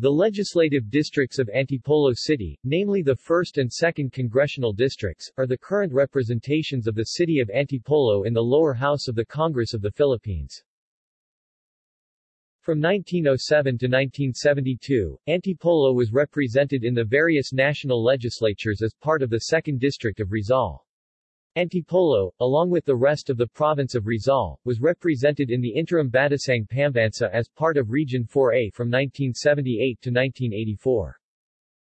The legislative districts of Antipolo City, namely the 1st and 2nd congressional districts, are the current representations of the city of Antipolo in the lower house of the Congress of the Philippines. From 1907 to 1972, Antipolo was represented in the various national legislatures as part of the 2nd District of Rizal. Antipolo, along with the rest of the province of Rizal, was represented in the interim Batasang Pambansa as part of Region 4A from 1978 to 1984.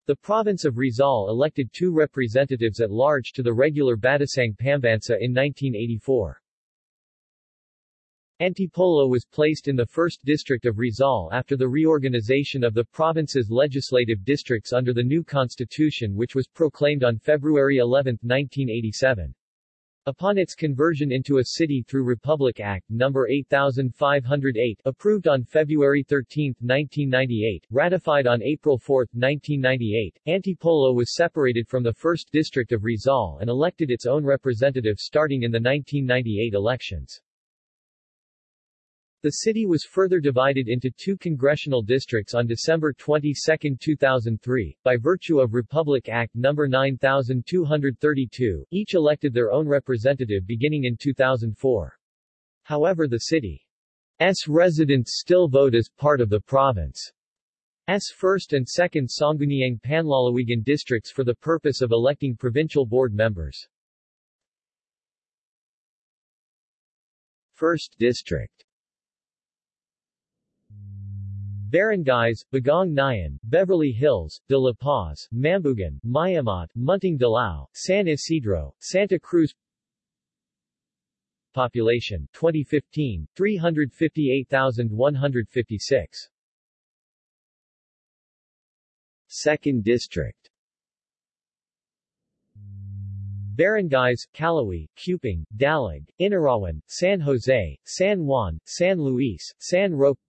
The province of Rizal elected two representatives at large to the regular Batasang Pambansa in 1984. Antipolo was placed in the 1st District of Rizal after the reorganization of the province's legislative districts under the new constitution which was proclaimed on February 11, 1987. Upon its conversion into a city through Republic Act No. 8508 approved on February 13, 1998, ratified on April 4, 1998, Antipolo was separated from the 1st District of Rizal and elected its own representative starting in the 1998 elections. The city was further divided into two congressional districts on December 22, 2003, by virtue of Republic Act No. 9232, each elected their own representative beginning in 2004. However the city's residents still vote as part of the province's 1st and 2nd Sangguniang Panlalawigan districts for the purpose of electing provincial board members. 1st District Barangays, Bagong Nayon, Beverly Hills, De La Paz, Mambugan, Mayamot, Munting Dilao, San Isidro, Santa Cruz Population 2015, 358,156 Second District Barangays, Calawi, Cupang, Dalig, Inarawan, San Jose, San Juan, San Luis, San Roque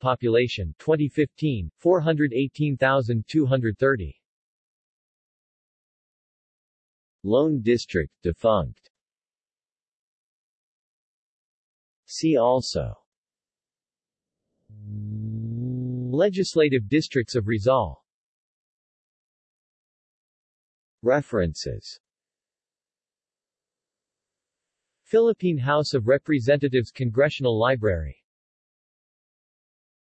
Population 2015, 418,230 Lone District, defunct. See also. Legislative districts of Rizal. References. Philippine House of Representatives Congressional Library